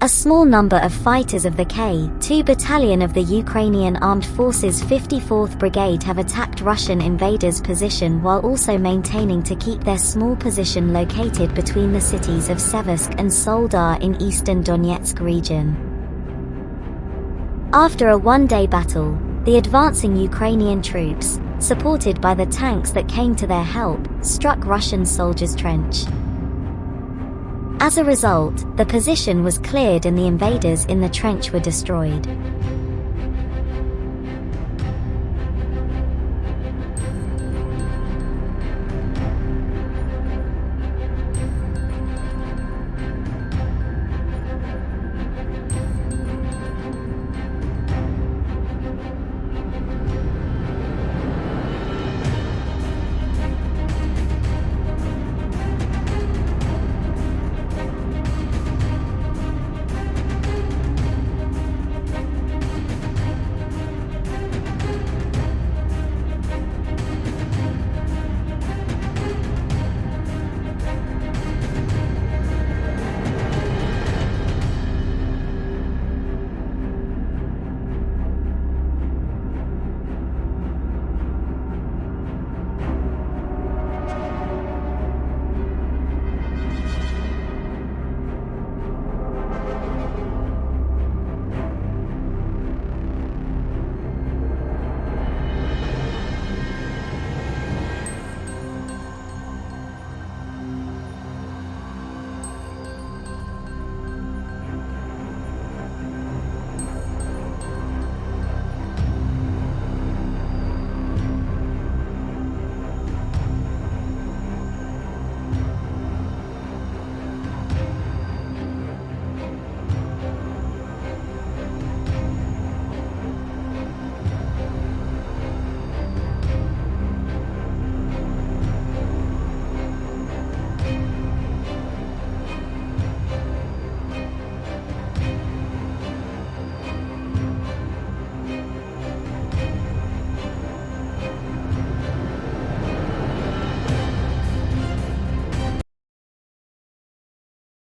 A small number of fighters of the K-2 Battalion of the Ukrainian Armed Forces 54th Brigade have attacked Russian invaders' position while also maintaining to keep their small position located between the cities of Seversk and Soledar in eastern Donetsk region. After a one-day battle, the advancing Ukrainian troops, supported by the tanks that came to their help, struck Russian soldiers' trench. As a result, the position was cleared and the invaders in the trench were destroyed.